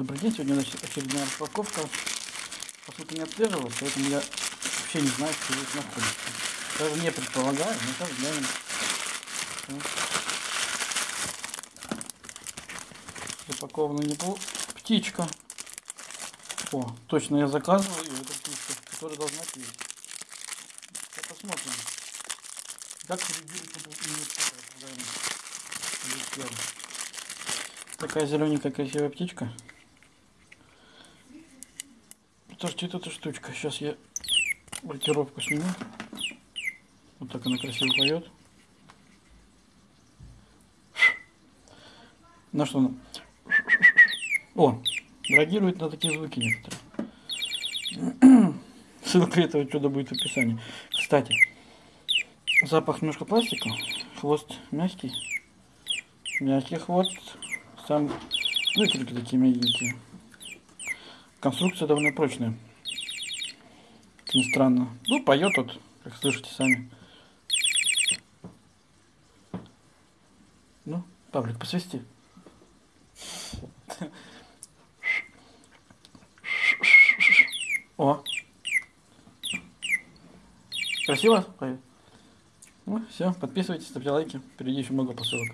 Добрый день, сегодня значит, очередная распаковка. Поскольку не отслеживалась, поэтому я вообще не знаю, что здесь находится. Даже не предполагаю, но сейчас глянем. Запакована неплохо. Птичка. О, точно я заказывал ее, эту птичку, которая должна. Сейчас посмотрим. Как реагирует. Такая зелененькая красивая птичка. Это эта штучка. Сейчас я блокировку сниму. Вот так она красиво поет. На что она? О, реагирует на такие звуки некоторые. Ссылка этого чуда будет в описании. Кстати, запах немножко пластика, хвост мягкий, мягкий хвост, сам, ну крылья такие мягенькие. Конструкция довольно прочная. Как ни странно. Ну, поет вот, как слышите сами. Ну, Павлик, посвисти. О. Красиво поет? Ну, все, подписывайтесь, ставьте лайки. Впереди еще много посылок.